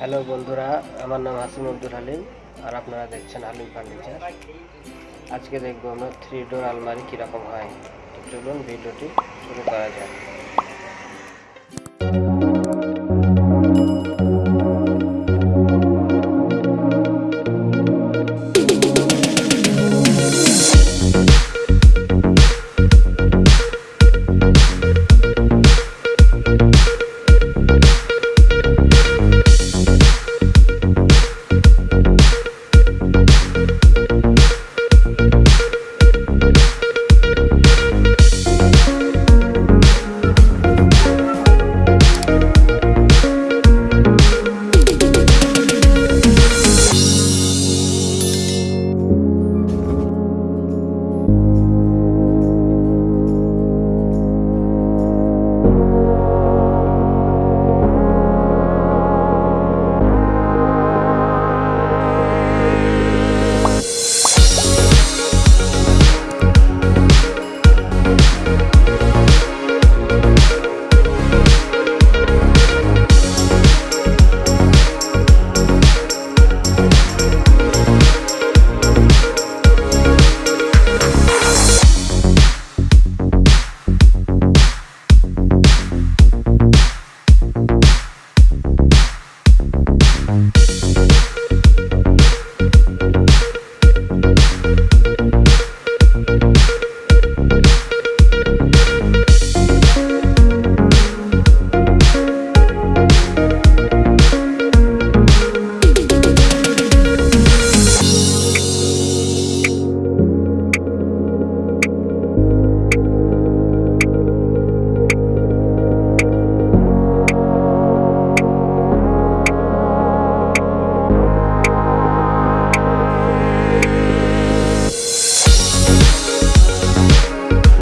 Hello বন্ধুরা, আমার নাম হাসিম আব্দুল হালিম আর আপনারা দেখছেন হালিম ফার্নিচার। আজকে দেখব আমরা থ্রি ডোর আলমারি কীরকম হয়। চলুন ভিডিওটি শুরু করা যায়